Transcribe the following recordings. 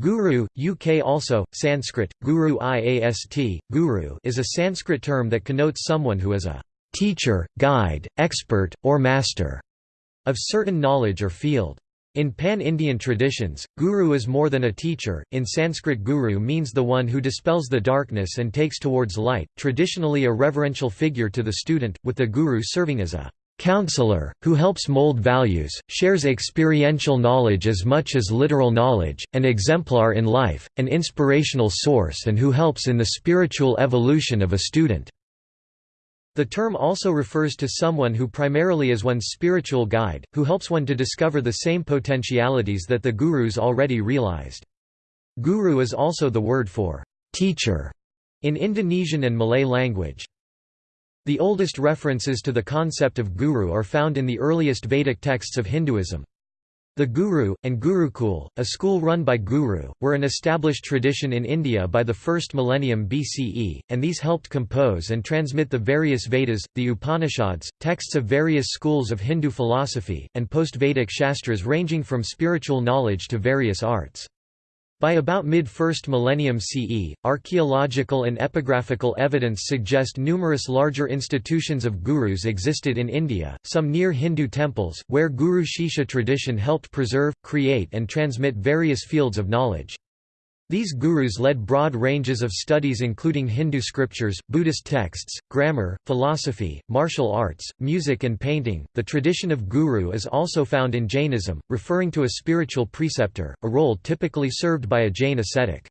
Guru, UK also, Sanskrit, guru iast, guru is a Sanskrit term that connotes someone who is a teacher, guide, expert, or master of certain knowledge or field. In pan-Indian traditions, guru is more than a teacher. In Sanskrit guru means the one who dispels the darkness and takes towards light, traditionally a reverential figure to the student, with the guru serving as a counselor, who helps mold values, shares experiential knowledge as much as literal knowledge, an exemplar in life, an inspirational source and who helps in the spiritual evolution of a student. The term also refers to someone who primarily is one's spiritual guide, who helps one to discover the same potentialities that the gurus already realized. Guru is also the word for teacher in Indonesian and Malay language. The oldest references to the concept of guru are found in the earliest Vedic texts of Hinduism. The Guru, and Gurukul, a school run by Guru, were an established tradition in India by the first millennium BCE, and these helped compose and transmit the various Vedas, the Upanishads, texts of various schools of Hindu philosophy, and post-Vedic shastras ranging from spiritual knowledge to various arts. By about mid-1st millennium CE, archaeological and epigraphical evidence suggest numerous larger institutions of gurus existed in India, some near Hindu temples, where Guru Shishya tradition helped preserve, create and transmit various fields of knowledge. These gurus led broad ranges of studies including Hindu scriptures, Buddhist texts, grammar, philosophy, martial arts, music and painting. The tradition of guru is also found in Jainism, referring to a spiritual preceptor, a role typically served by a Jain ascetic.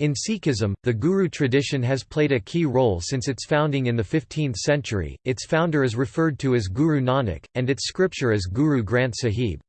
In Sikhism, the Guru tradition has played a key role since its founding in the 15th century, its founder is referred to as Guru Nanak, and its scripture as Guru Granth Sahib.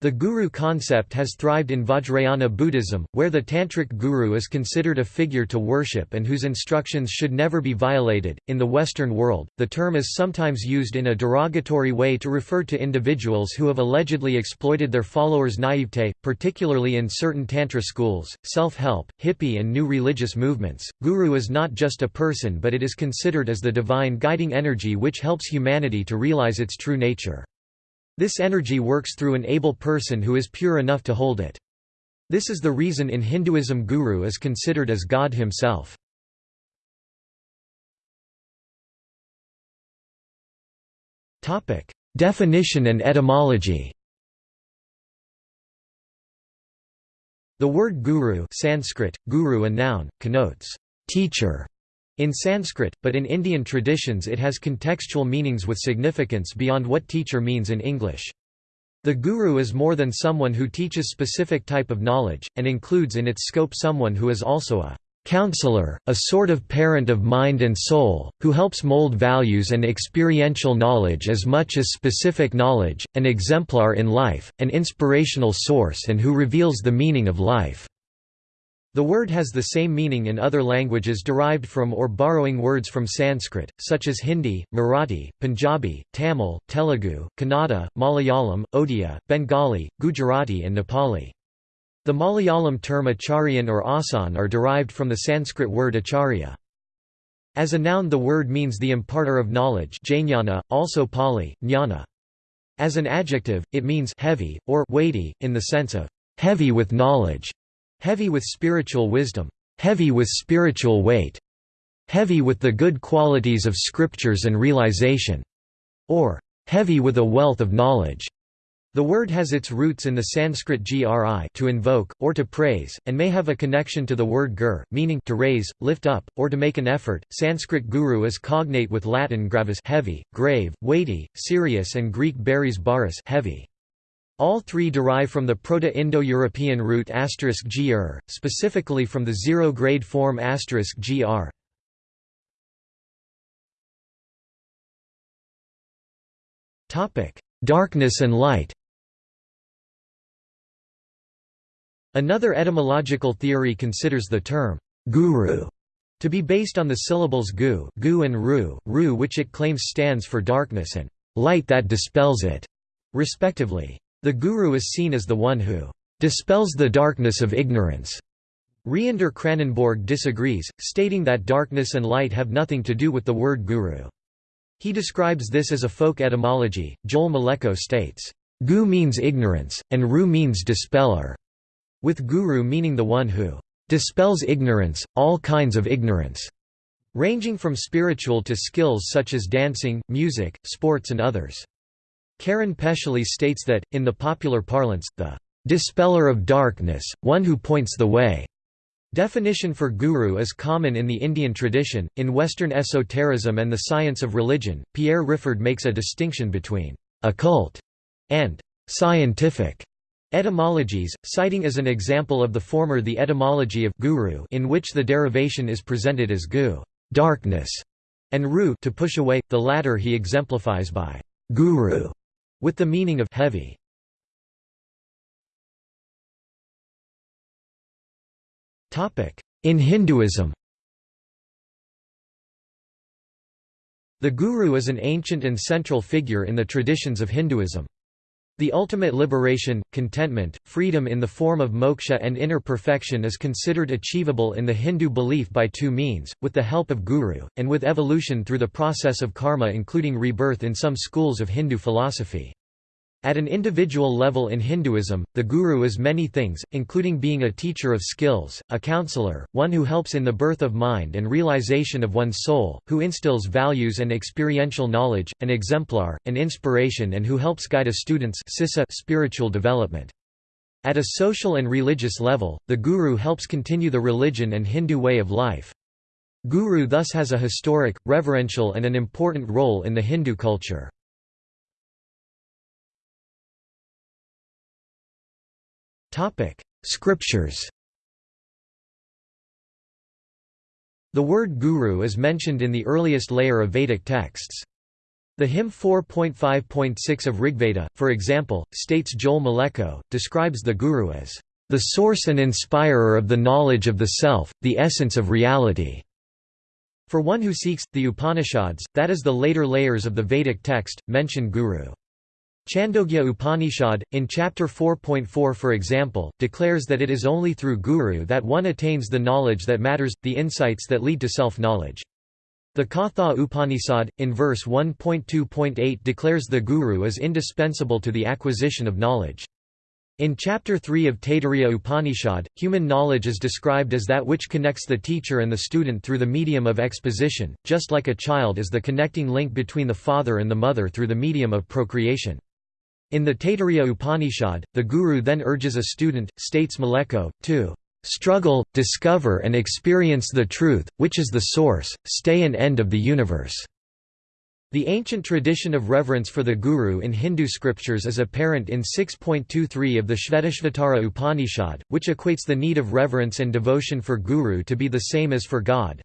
The guru concept has thrived in Vajrayana Buddhism, where the tantric guru is considered a figure to worship and whose instructions should never be violated. In the Western world, the term is sometimes used in a derogatory way to refer to individuals who have allegedly exploited their followers' naivete, particularly in certain tantra schools, self help, hippie, and new religious movements. Guru is not just a person but it is considered as the divine guiding energy which helps humanity to realize its true nature. This energy works through an able person who is pure enough to hold it. This is the reason in Hinduism guru is considered as God himself. Definition and etymology The word guru Sanskrit, guru a noun, connotes teacher in Sanskrit, but in Indian traditions it has contextual meanings with significance beyond what teacher means in English. The guru is more than someone who teaches specific type of knowledge, and includes in its scope someone who is also a counselor, a sort of parent of mind and soul, who helps mold values and experiential knowledge as much as specific knowledge, an exemplar in life, an inspirational source and who reveals the meaning of life. The word has the same meaning in other languages derived from or borrowing words from Sanskrit, such as Hindi, Marathi, Punjabi, Tamil, Telugu, Kannada, Malayalam, Odia, Bengali, Gujarati and Nepali. The Malayalam term acharyan or asan are derived from the Sanskrit word acharya. As a noun the word means the imparter of knowledge jnana, also Pali, jnana. As an adjective, it means heavy, or weighty, in the sense of heavy with knowledge. Heavy with spiritual wisdom, heavy with spiritual weight, heavy with the good qualities of scriptures and realization, or heavy with a wealth of knowledge. The word has its roots in the Sanskrit gri to invoke, or to praise, and may have a connection to the word gur, meaning to raise, lift up, or to make an effort. Sanskrit guru is cognate with Latin gravis heavy, grave, weighty, serious and Greek baris baris heavy. All three derive from the Proto-Indo-European root gr, specifically from the zero-grade form gr. Darkness and light Another etymological theory considers the term guru to be based on the syllables gu, gu and ru, ru which it claims stands for darkness and light that dispels it, respectively. The guru is seen as the one who dispels the darkness of ignorance. Reender Kranenborg disagrees, stating that darkness and light have nothing to do with the word guru. He describes this as a folk etymology. Joel Mlecko states, Gu means ignorance, and Ru means dispeller. with guru meaning the one who dispels ignorance, all kinds of ignorance, ranging from spiritual to skills such as dancing, music, sports and others. Karen Pechelis states that, in the popular parlance, the dispeller of darkness, one who points the way. Definition for guru is common in the Indian tradition. In Western esotericism and the science of religion, Pierre Riffard makes a distinction between occult and scientific etymologies, citing as an example of the former the etymology of guru in which the derivation is presented as gu darkness, and ru to push away, the latter he exemplifies by guru with the meaning of heavy. In Hinduism The guru is an ancient and central figure in the traditions of Hinduism. The ultimate liberation, contentment, freedom in the form of moksha and inner perfection is considered achievable in the Hindu belief by two means, with the help of guru, and with evolution through the process of karma including rebirth in some schools of Hindu philosophy. At an individual level in Hinduism, the guru is many things, including being a teacher of skills, a counselor, one who helps in the birth of mind and realization of one's soul, who instills values and experiential knowledge, an exemplar, an inspiration and who helps guide a student's spiritual development. At a social and religious level, the guru helps continue the religion and Hindu way of life. Guru thus has a historic, reverential and an important role in the Hindu culture. Topic: Scriptures. The word guru is mentioned in the earliest layer of Vedic texts. The hymn 4.5.6 of Rigveda, for example, states Joel Mlecko, describes the guru as the source and inspirer of the knowledge of the self, the essence of reality. For one who seeks, the Upanishads, that is the later layers of the Vedic text, mention guru. Chandogya Upanishad, in chapter 4.4 for example, declares that it is only through guru that one attains the knowledge that matters, the insights that lead to self-knowledge. The Katha Upanishad, in verse 1.2.8 declares the guru is indispensable to the acquisition of knowledge. In chapter 3 of Taittiriya Upanishad, human knowledge is described as that which connects the teacher and the student through the medium of exposition, just like a child is the connecting link between the father and the mother through the medium of procreation. In the Taittiriya Upanishad, the guru then urges a student, states Mlecko, to struggle, discover and experience the truth, which is the source, stay and end of the universe." The ancient tradition of reverence for the guru in Hindu scriptures is apparent in 6.23 of the Shvetashvatara Upanishad, which equates the need of reverence and devotion for guru to be the same as for God.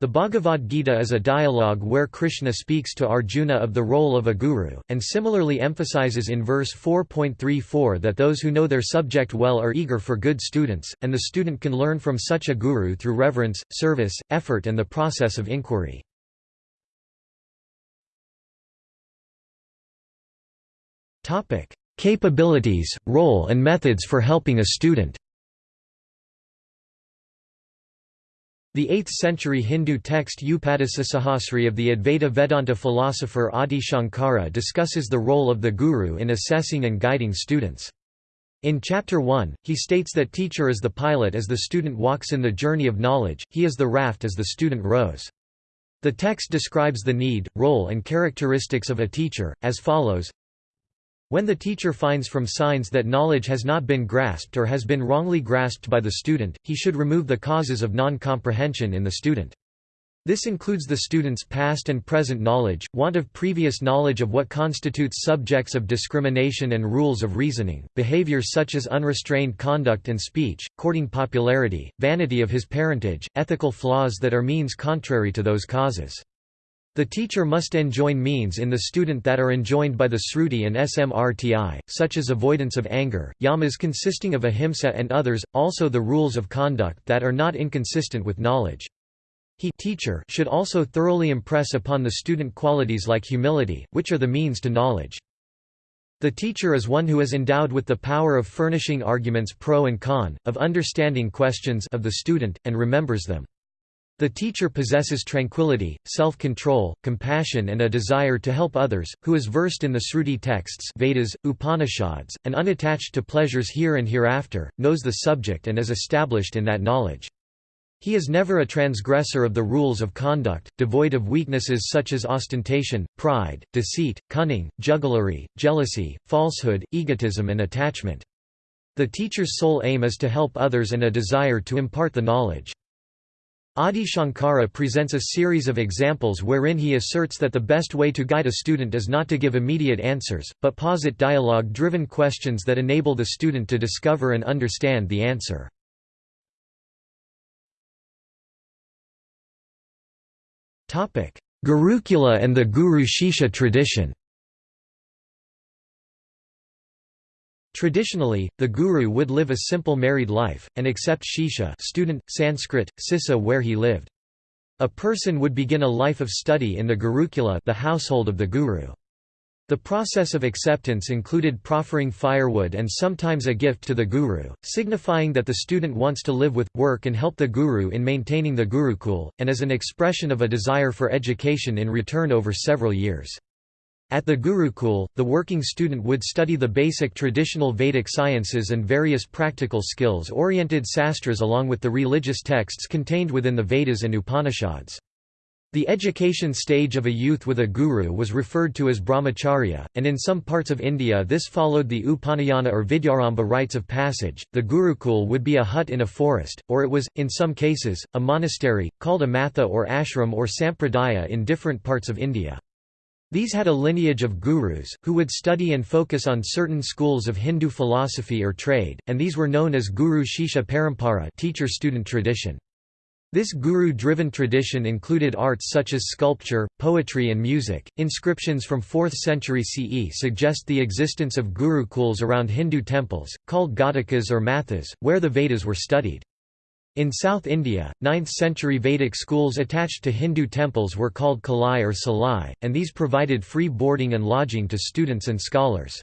The Bhagavad Gita is a dialogue where Krishna speaks to Arjuna of the role of a guru, and similarly emphasizes in verse 4.34 that those who know their subject well are eager for good students, and the student can learn from such a guru through reverence, service, effort and the process of inquiry. Capabilities, role and methods for helping a student The 8th-century Hindu text Upadesasahasri of the Advaita Vedanta philosopher Adi Shankara discusses the role of the guru in assessing and guiding students. In Chapter 1, he states that teacher is the pilot as the student walks in the journey of knowledge, he is the raft as the student rows. The text describes the need, role and characteristics of a teacher, as follows when the teacher finds from signs that knowledge has not been grasped or has been wrongly grasped by the student, he should remove the causes of non-comprehension in the student. This includes the student's past and present knowledge, want of previous knowledge of what constitutes subjects of discrimination and rules of reasoning, behaviors such as unrestrained conduct and speech, courting popularity, vanity of his parentage, ethical flaws that are means contrary to those causes. The teacher must enjoin means in the student that are enjoined by the Sruti and Smrti, such as avoidance of anger, yamas consisting of ahimsa and others, also the rules of conduct that are not inconsistent with knowledge. He teacher should also thoroughly impress upon the student qualities like humility, which are the means to knowledge. The teacher is one who is endowed with the power of furnishing arguments pro and con, of understanding questions of the student, and remembers them. The teacher possesses tranquility, self-control, compassion and a desire to help others, who is versed in the Sruti texts Vedas, Upanishads, and unattached to pleasures here and hereafter, knows the subject and is established in that knowledge. He is never a transgressor of the rules of conduct, devoid of weaknesses such as ostentation, pride, deceit, cunning, jugglery, jealousy, falsehood, egotism and attachment. The teacher's sole aim is to help others and a desire to impart the knowledge. Adi Shankara presents a series of examples wherein he asserts that the best way to guide a student is not to give immediate answers, but posit dialogue-driven questions that enable the student to discover and understand the answer. Gurukula and the Guru Shishya tradition Traditionally, the guru would live a simple married life, and accept shisha student, Sanskrit, Sissa where he lived. A person would begin a life of study in the Gurukula the household of the guru. The process of acceptance included proffering firewood and sometimes a gift to the guru, signifying that the student wants to live with, work and help the guru in maintaining the gurukul, and as an expression of a desire for education in return over several years. At the Gurukul, the working student would study the basic traditional Vedic sciences and various practical skills-oriented sastras along with the religious texts contained within the Vedas and Upanishads. The education stage of a youth with a guru was referred to as brahmacharya, and in some parts of India this followed the Upanayana or Vidyarambha rites of passage. The Gurukul would be a hut in a forest, or it was, in some cases, a monastery, called a matha or ashram or sampradaya in different parts of India. These had a lineage of gurus, who would study and focus on certain schools of Hindu philosophy or trade, and these were known as Guru Shisha Parampara teacher-student tradition. This guru-driven tradition included arts such as sculpture, poetry and music. Inscriptions from 4th century CE suggest the existence of gurukuls around Hindu temples, called Ghatikas or mathas, where the Vedas were studied. In South India, 9th-century Vedic schools attached to Hindu temples were called Kalai or Salai, and these provided free boarding and lodging to students and scholars.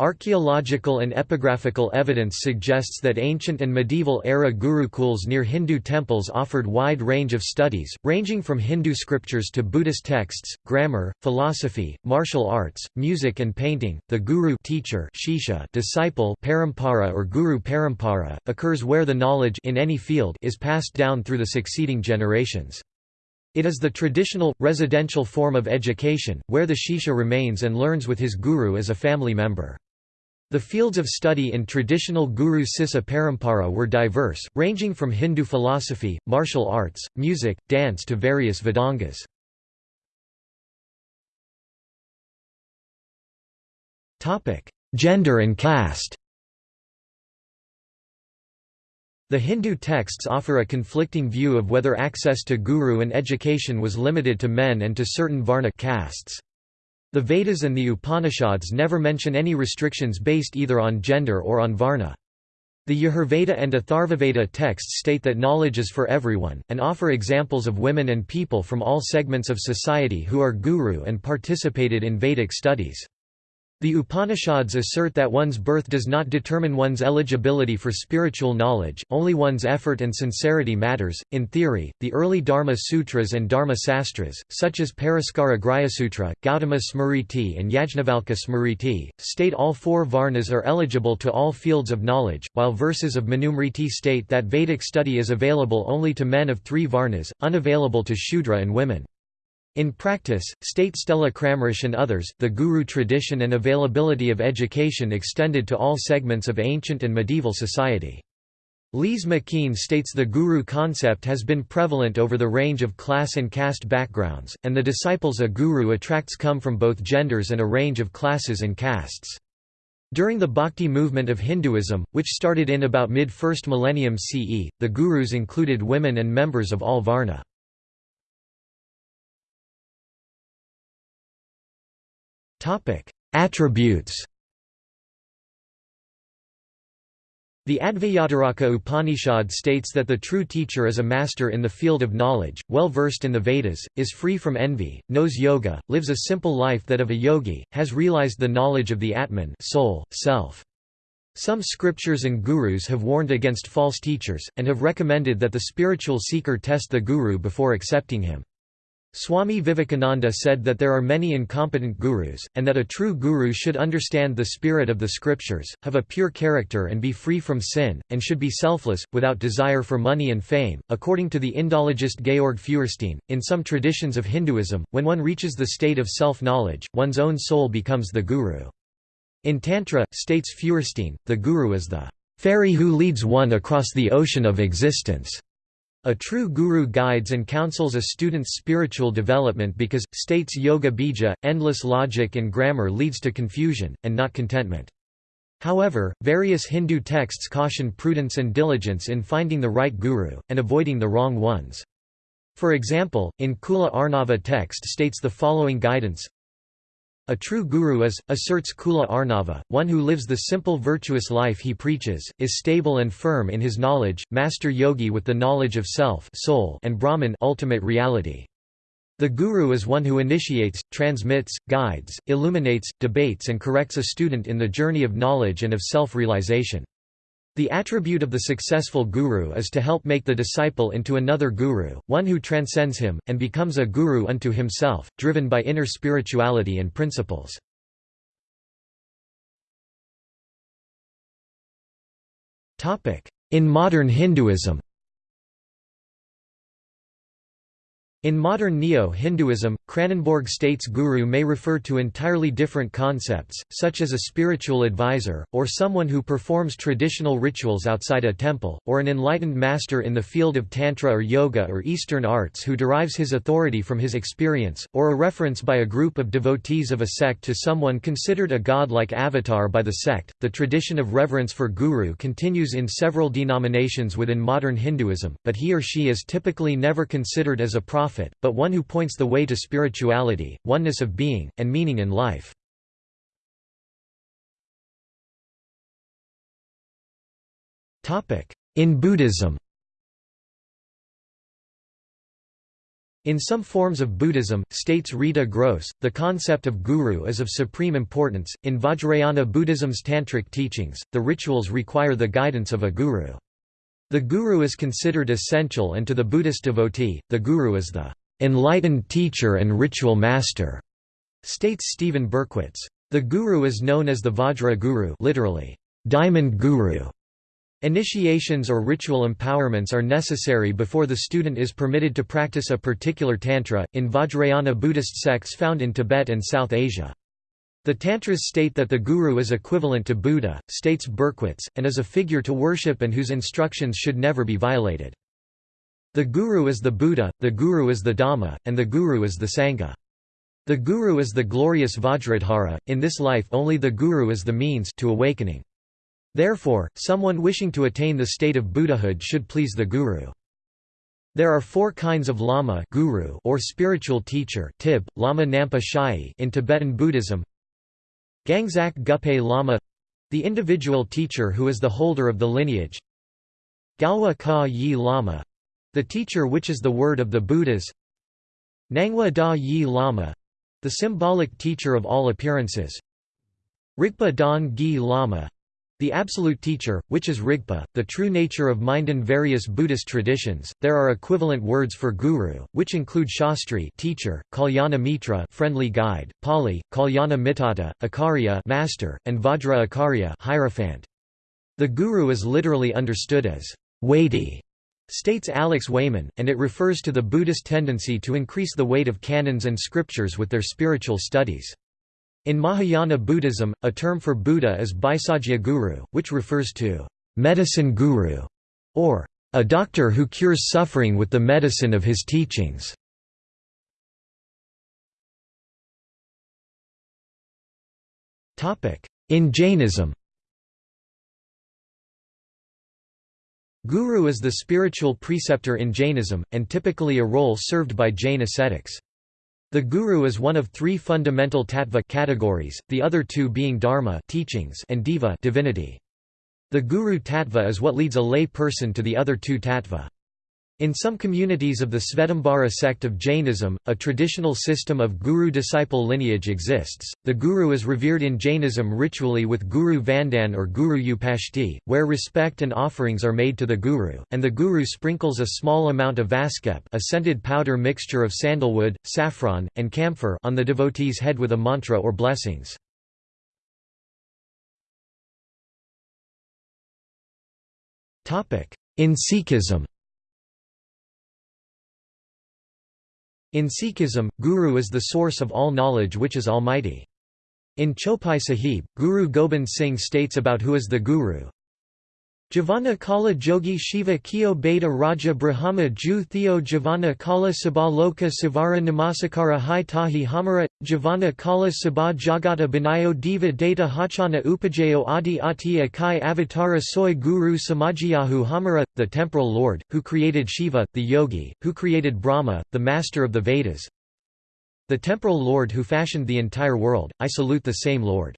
Archaeological and epigraphical evidence suggests that ancient and medieval-era gurukuls near Hindu temples offered wide range of studies, ranging from Hindu scriptures to Buddhist texts, grammar, philosophy, martial arts, music and painting. The guru teacher Shishya disciple parampara or guru parampara, occurs where the knowledge in any field is passed down through the succeeding generations. It is the traditional, residential form of education, where the Shisha remains and learns with his guru as a family member. The fields of study in traditional Guru Sissa Parampara were diverse, ranging from Hindu philosophy, martial arts, music, dance to various Vedangas. Gender and caste The Hindu texts offer a conflicting view of whether access to guru and education was limited to men and to certain varna castes. The Vedas and the Upanishads never mention any restrictions based either on gender or on varna. The Yajurveda and Atharvaveda texts state that knowledge is for everyone, and offer examples of women and people from all segments of society who are guru and participated in Vedic studies. The Upanishads assert that one's birth does not determine one's eligibility for spiritual knowledge, only one's effort and sincerity matters. In theory, the early Dharma Sutras and Dharma Sastras, such as Paraskara Grihasutra, Gautama Smriti, and Yajnavalkya Smriti, state all four Varnas are eligible to all fields of knowledge, while verses of Manumriti state that Vedic study is available only to men of three Varnas, unavailable to Shudra and women. In practice, state Stella Kramrisch and others, the guru tradition and availability of education extended to all segments of ancient and medieval society. Lise McKean states the guru concept has been prevalent over the range of class and caste backgrounds, and the disciples a guru attracts come from both genders and a range of classes and castes. During the Bhakti movement of Hinduism, which started in about mid-1st millennium CE, the gurus included women and members of all varna. Attributes The Advayataka Upanishad states that the true teacher is a master in the field of knowledge, well versed in the Vedas, is free from envy, knows yoga, lives a simple life that of a yogi, has realized the knowledge of the Atman soul, self. Some scriptures and gurus have warned against false teachers, and have recommended that the spiritual seeker test the guru before accepting him. Swami Vivekananda said that there are many incompetent gurus, and that a true guru should understand the spirit of the scriptures, have a pure character and be free from sin, and should be selfless, without desire for money and fame. According to the Indologist Georg Feuerstein, in some traditions of Hinduism, when one reaches the state of self knowledge, one's own soul becomes the guru. In Tantra, states Feuerstein, the guru is the ferry who leads one across the ocean of existence. A true guru guides and counsels a student's spiritual development because, states Yoga Bija, endless logic and grammar leads to confusion, and not contentment. However, various Hindu texts caution prudence and diligence in finding the right guru, and avoiding the wrong ones. For example, in Kula Arnava text states the following guidance a true guru is, asserts Kula Arnava, one who lives the simple virtuous life he preaches, is stable and firm in his knowledge, master yogi with the knowledge of self soul and Brahman ultimate reality. The guru is one who initiates, transmits, guides, illuminates, debates and corrects a student in the journey of knowledge and of self-realization. The attribute of the successful guru is to help make the disciple into another guru, one who transcends him, and becomes a guru unto himself, driven by inner spirituality and principles. In modern Hinduism In modern Neo-Hinduism, Kranenborg states guru may refer to entirely different concepts, such as a spiritual advisor, or someone who performs traditional rituals outside a temple, or an enlightened master in the field of tantra or yoga or Eastern arts who derives his authority from his experience, or a reference by a group of devotees of a sect to someone considered a god-like avatar by the sect. The tradition of reverence for guru continues in several denominations within modern Hinduism, but he or she is typically never considered as a prophet prophet, but one who points the way to spirituality, oneness of being, and meaning in life. In Buddhism In some forms of Buddhism, states Rita Gross, the concept of guru is of supreme importance. In Vajrayana Buddhism's tantric teachings, the rituals require the guidance of a guru. The guru is considered essential and to the Buddhist devotee, the guru is the enlightened teacher and ritual master, states Stephen Berkwitz. The guru is known as the Vajra guru literally, diamond guru. Initiations or ritual empowerments are necessary before the student is permitted to practice a particular tantra, in Vajrayana Buddhist sects found in Tibet and South Asia. The Tantras state that the Guru is equivalent to Buddha, states Berkwitz, and is a figure to worship and whose instructions should never be violated. The Guru is the Buddha, the Guru is the Dhamma, and the Guru is the Sangha. The Guru is the glorious Vajradhara, in this life only the Guru is the means to awakening. Therefore, someone wishing to attain the state of Buddhahood should please the Guru. There are four kinds of lama guru or spiritual teacher tib, lama nampa shai in Tibetan Buddhism Gangzak Gupe Lama the individual teacher who is the holder of the lineage. Galwa Ka Yi Lama the teacher which is the word of the Buddhas. Nangwa Da Yi Lama the symbolic teacher of all appearances. Rigpa Dan Gi Lama the Absolute Teacher, which is Rigpa, the true nature of mind in various Buddhist traditions, there are equivalent words for guru, which include Shastri teacher, Kalyana Mitra friendly guide, Pali, Kalyana Mitata, Acharya master, and Vajra Acharya hierophant. The guru is literally understood as weighty, states Alex Wayman, and it refers to the Buddhist tendency to increase the weight of canons and scriptures with their spiritual studies. In Mahayana Buddhism, a term for Buddha is Bhaisajya Guru, which refers to medicine guru, or a doctor who cures suffering with the medicine of his teachings. In Jainism Guru is the spiritual preceptor in Jainism, and typically a role served by Jain ascetics. The guru is one of three fundamental tattva categories, the other two being dharma teachings and diva divinity. The guru tattva is what leads a lay person to the other two tattva. In some communities of the Svetambara sect of Jainism, a traditional system of guru-disciple lineage exists. The guru is revered in Jainism ritually with Guru Vandan or Guru Upashti, where respect and offerings are made to the guru, and the guru sprinkles a small amount of vaskep a scented powder mixture of sandalwood, saffron, and camphor on the devotee's head with a mantra or blessings. In Sikhism In Sikhism, Guru is the source of all knowledge which is almighty. In Chopai Sahib, Guru Gobind Singh states about who is the Guru, Javana Kala Jogi Shiva Kyo Beta Raja Brahma Ju Theo Javana Kala Sabha Loka Savara Namasakara Hai Tahi Hamara Javana Kala Sabha Jagata Binayo Diva Data Hachana Upajayo Adi Atiya Kai Avatara Soy Guru Samajiyahu Hamara, the temporal lord, who created Shiva, the yogi, who created Brahma, the master of the Vedas, the temporal lord who fashioned the entire world, I salute the same lord.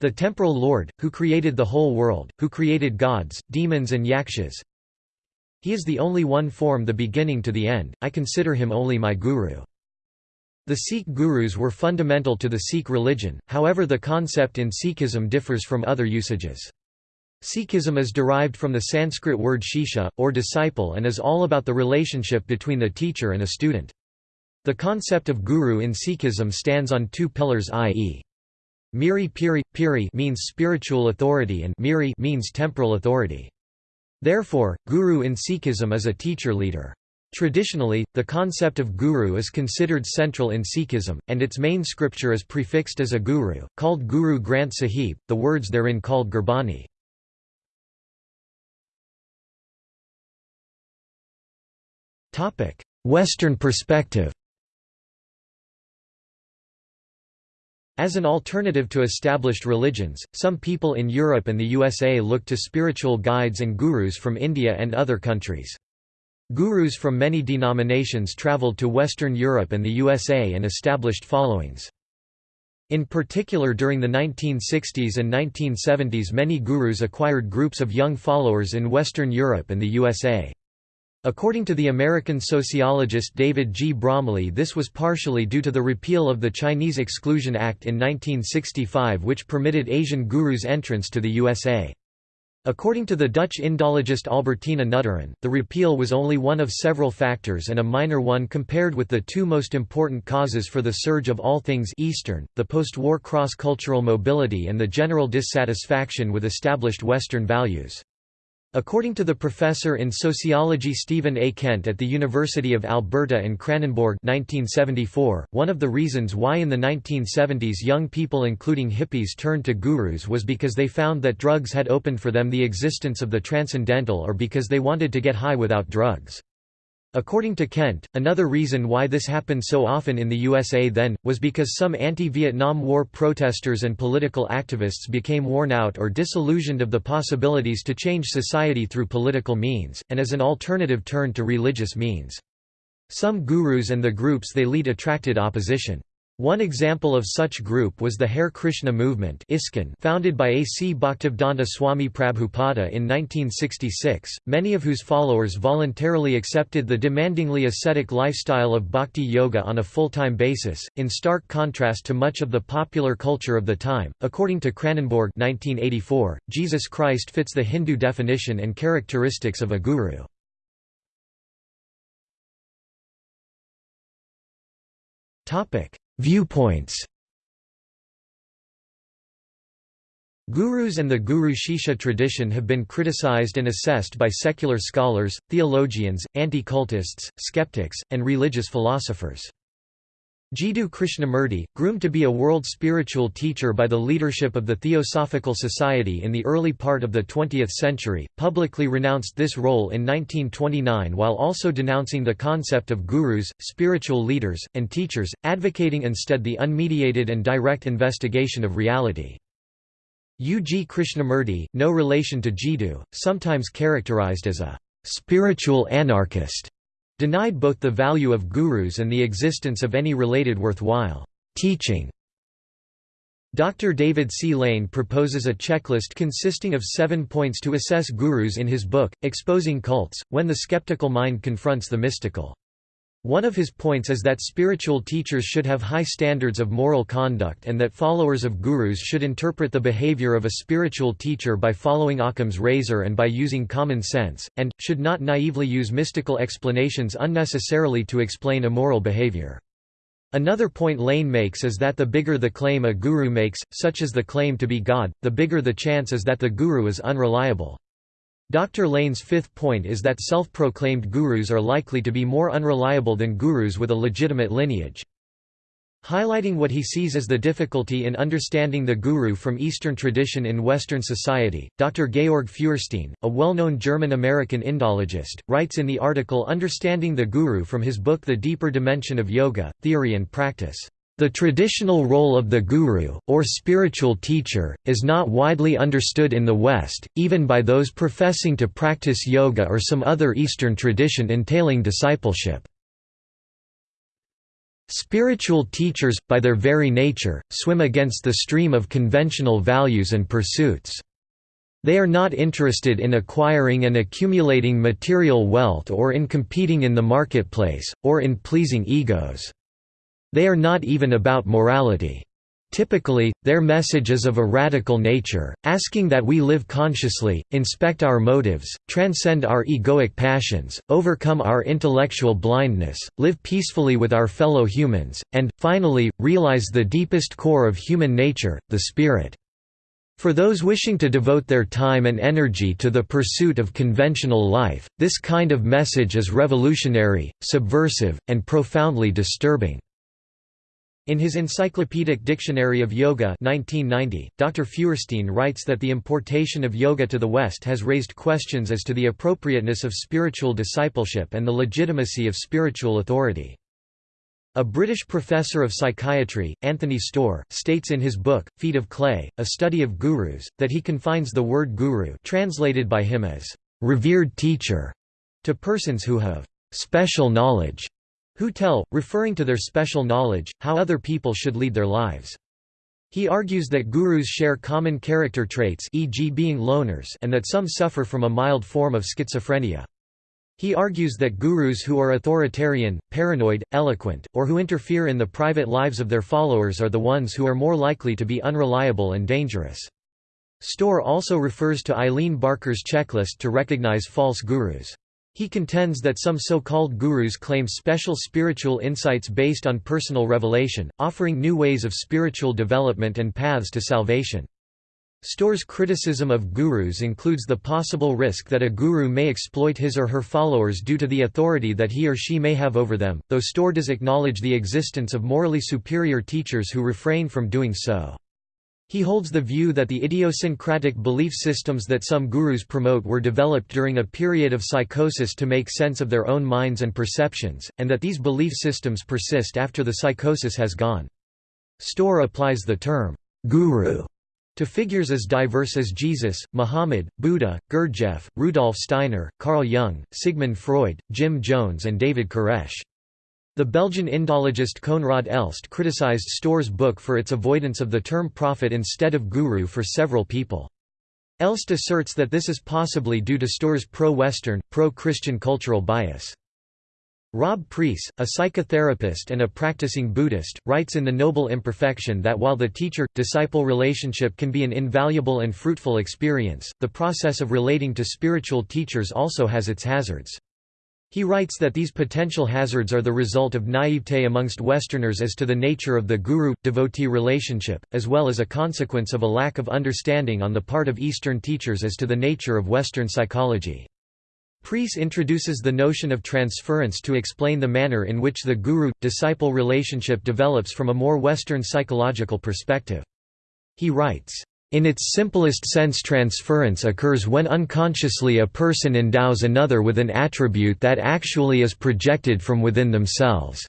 The temporal lord, who created the whole world, who created gods, demons and yakshas. He is the only one form the beginning to the end, I consider him only my guru. The Sikh gurus were fundamental to the Sikh religion, however the concept in Sikhism differs from other usages. Sikhism is derived from the Sanskrit word shisha, or disciple and is all about the relationship between the teacher and a student. The concept of guru in Sikhism stands on two pillars i.e. Miri Piri, Piri means spiritual authority and Miri means temporal authority. Therefore, guru in Sikhism is a teacher-leader. Traditionally, the concept of guru is considered central in Sikhism, and its main scripture is prefixed as a guru, called Guru Granth Sahib, the words therein called Gurbani. Western perspective As an alternative to established religions, some people in Europe and the USA look to spiritual guides and gurus from India and other countries. Gurus from many denominations traveled to Western Europe and the USA and established followings. In particular during the 1960s and 1970s many gurus acquired groups of young followers in Western Europe and the USA. According to the American sociologist David G. Bromley this was partially due to the repeal of the Chinese Exclusion Act in 1965 which permitted Asian gurus entrance to the USA. According to the Dutch Indologist Albertina Nugteren, the repeal was only one of several factors and a minor one compared with the two most important causes for the surge of all things Eastern, the post-war cross-cultural mobility and the general dissatisfaction with established Western values. According to the professor in sociology Stephen A. Kent at the University of Alberta in Kranenborg 1974, one of the reasons why in the 1970s young people including hippies turned to gurus was because they found that drugs had opened for them the existence of the transcendental or because they wanted to get high without drugs. According to Kent, another reason why this happened so often in the USA then, was because some anti-Vietnam War protesters and political activists became worn out or disillusioned of the possibilities to change society through political means, and as an alternative turned to religious means. Some gurus and the groups they lead attracted opposition. One example of such group was the Hare Krishna movement founded by A. C. Bhaktivedanta Swami Prabhupada in 1966, many of whose followers voluntarily accepted the demandingly ascetic lifestyle of bhakti yoga on a full-time basis, in stark contrast to much of the popular culture of the time. According to Kranenborg 1984, Jesus Christ fits the Hindu definition and characteristics of a guru. Topic Viewpoints Gurus and the Guru Shishya tradition have been criticized and assessed by secular scholars, theologians, anti-cultists, skeptics, and religious philosophers. Jiddu Krishnamurti, groomed to be a world spiritual teacher by the leadership of the Theosophical Society in the early part of the 20th century, publicly renounced this role in 1929 while also denouncing the concept of gurus, spiritual leaders, and teachers, advocating instead the unmediated and direct investigation of reality. U. G. Krishnamurti, no relation to Jiddu, sometimes characterized as a spiritual anarchist, denied both the value of gurus and the existence of any related worthwhile teaching. Dr. David C. Lane proposes a checklist consisting of seven points to assess gurus in his book, Exposing Cults, When the Skeptical Mind Confronts the Mystical. One of his points is that spiritual teachers should have high standards of moral conduct and that followers of gurus should interpret the behavior of a spiritual teacher by following Occam's razor and by using common sense, and, should not naively use mystical explanations unnecessarily to explain immoral behavior. Another point Lane makes is that the bigger the claim a guru makes, such as the claim to be God, the bigger the chance is that the guru is unreliable. Dr. Lane's fifth point is that self-proclaimed gurus are likely to be more unreliable than gurus with a legitimate lineage. Highlighting what he sees as the difficulty in understanding the guru from Eastern tradition in Western society, Dr. Georg Feuerstein, a well-known German-American Indologist, writes in the article Understanding the Guru from his book The Deeper Dimension of Yoga, Theory and Practice. The traditional role of the guru, or spiritual teacher, is not widely understood in the West, even by those professing to practice yoga or some other Eastern tradition entailing discipleship. Spiritual teachers, by their very nature, swim against the stream of conventional values and pursuits. They are not interested in acquiring and accumulating material wealth or in competing in the marketplace, or in pleasing egos. They are not even about morality. Typically, their message is of a radical nature, asking that we live consciously, inspect our motives, transcend our egoic passions, overcome our intellectual blindness, live peacefully with our fellow humans, and, finally, realize the deepest core of human nature, the spirit. For those wishing to devote their time and energy to the pursuit of conventional life, this kind of message is revolutionary, subversive, and profoundly disturbing. In his Encyclopedic Dictionary of Yoga 1990, Dr. Feuerstein writes that the importation of yoga to the West has raised questions as to the appropriateness of spiritual discipleship and the legitimacy of spiritual authority. A British professor of psychiatry, Anthony Storr, states in his book, Feet of Clay, A Study of Gurus, that he confines the word guru translated by him as, "...revered teacher", to persons who have "...special knowledge", who tell, referring to their special knowledge, how other people should lead their lives. He argues that gurus share common character traits e.g. being loners and that some suffer from a mild form of schizophrenia. He argues that gurus who are authoritarian, paranoid, eloquent, or who interfere in the private lives of their followers are the ones who are more likely to be unreliable and dangerous. Storr also refers to Eileen Barker's checklist to recognize false gurus. He contends that some so-called gurus claim special spiritual insights based on personal revelation, offering new ways of spiritual development and paths to salvation. Storr's criticism of gurus includes the possible risk that a guru may exploit his or her followers due to the authority that he or she may have over them, though Storr does acknowledge the existence of morally superior teachers who refrain from doing so. He holds the view that the idiosyncratic belief systems that some gurus promote were developed during a period of psychosis to make sense of their own minds and perceptions, and that these belief systems persist after the psychosis has gone. Storr applies the term, guru, to figures as diverse as Jesus, Muhammad, Buddha, Gurdjieff, Rudolf Steiner, Carl Jung, Sigmund Freud, Jim Jones and David Koresh. The Belgian Indologist Koenraad Elst criticized Storr's book for its avoidance of the term prophet instead of guru for several people. Elst asserts that this is possibly due to Storr's pro-Western, pro-Christian cultural bias. Rob Preece, a psychotherapist and a practicing Buddhist, writes in The Noble Imperfection that while the teacher-disciple relationship can be an invaluable and fruitful experience, the process of relating to spiritual teachers also has its hazards. He writes that these potential hazards are the result of naivete amongst Westerners as to the nature of the guru-devotee relationship, as well as a consequence of a lack of understanding on the part of Eastern teachers as to the nature of Western psychology. Preece introduces the notion of transference to explain the manner in which the guru-disciple relationship develops from a more Western psychological perspective. He writes, in its simplest sense transference occurs when unconsciously a person endows another with an attribute that actually is projected from within themselves.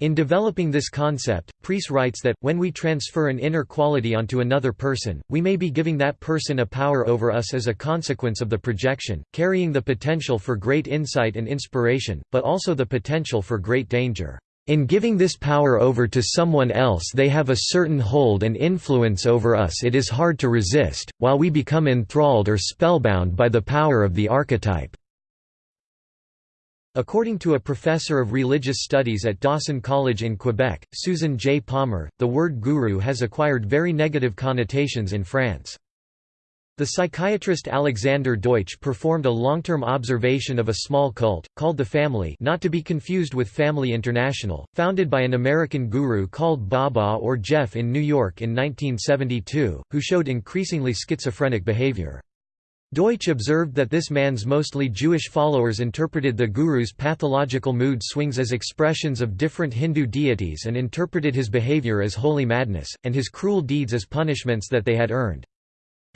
In developing this concept, Preece writes that, when we transfer an inner quality onto another person, we may be giving that person a power over us as a consequence of the projection, carrying the potential for great insight and inspiration, but also the potential for great danger. In giving this power over to someone else they have a certain hold and influence over us it is hard to resist, while we become enthralled or spellbound by the power of the archetype." According to a professor of religious studies at Dawson College in Quebec, Susan J. Palmer, the word guru has acquired very negative connotations in France. The psychiatrist Alexander Deutsch performed a long-term observation of a small cult, called the Family not to be confused with Family International, founded by an American guru called Baba or Jeff in New York in 1972, who showed increasingly schizophrenic behavior. Deutsch observed that this man's mostly Jewish followers interpreted the guru's pathological mood swings as expressions of different Hindu deities and interpreted his behavior as holy madness, and his cruel deeds as punishments that they had earned.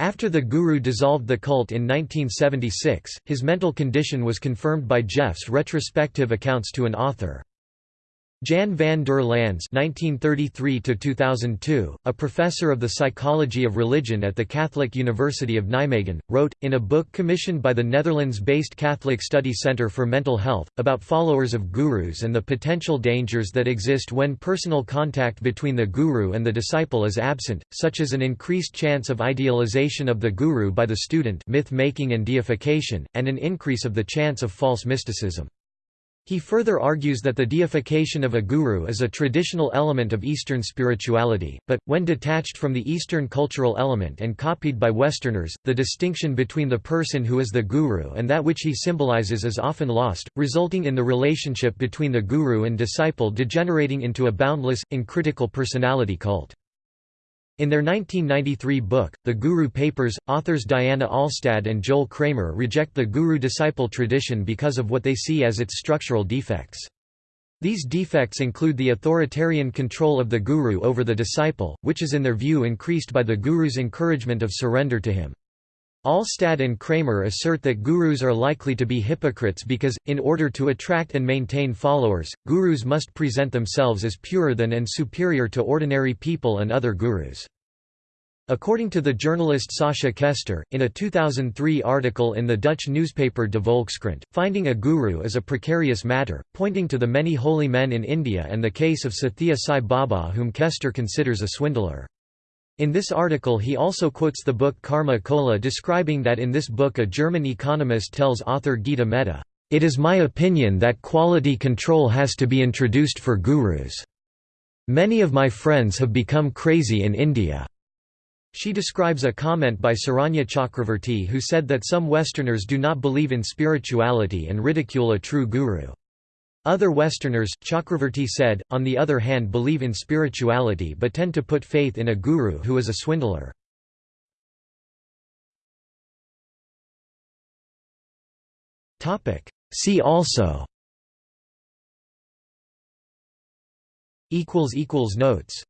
After the guru dissolved the cult in 1976, his mental condition was confirmed by Jeff's retrospective accounts to an author. Jan van der Lans (1933–2002), a professor of the psychology of religion at the Catholic University of Nijmegen, wrote in a book commissioned by the Netherlands-based Catholic Study Center for Mental Health about followers of gurus and the potential dangers that exist when personal contact between the guru and the disciple is absent, such as an increased chance of idealization of the guru by the student, myth-making and deification, and an increase of the chance of false mysticism. He further argues that the deification of a guru is a traditional element of Eastern spirituality, but, when detached from the Eastern cultural element and copied by Westerners, the distinction between the person who is the guru and that which he symbolizes is often lost, resulting in the relationship between the guru and disciple degenerating into a boundless, uncritical personality cult. In their 1993 book, The Guru Papers, authors Diana Alstad and Joel Kramer reject the guru-disciple tradition because of what they see as its structural defects. These defects include the authoritarian control of the guru over the disciple, which is in their view increased by the guru's encouragement of surrender to him. Alstad and Kramer assert that gurus are likely to be hypocrites because, in order to attract and maintain followers, gurus must present themselves as purer than and superior to ordinary people and other gurus. According to the journalist Sascha Kester, in a 2003 article in the Dutch newspaper De Volkskrant, finding a guru is a precarious matter, pointing to the many holy men in India and the case of Sathya Sai Baba whom Kester considers a swindler. In this article he also quotes the book Karma Cola describing that in this book a German economist tells author Gita Mehta, "...it is my opinion that quality control has to be introduced for gurus. Many of my friends have become crazy in India." She describes a comment by Saranya Chakravarti who said that some Westerners do not believe in spirituality and ridicule a true guru. Other Westerners, Chakravarti said, on the other hand believe in spirituality but tend to put faith in a guru who is a swindler. See also Notes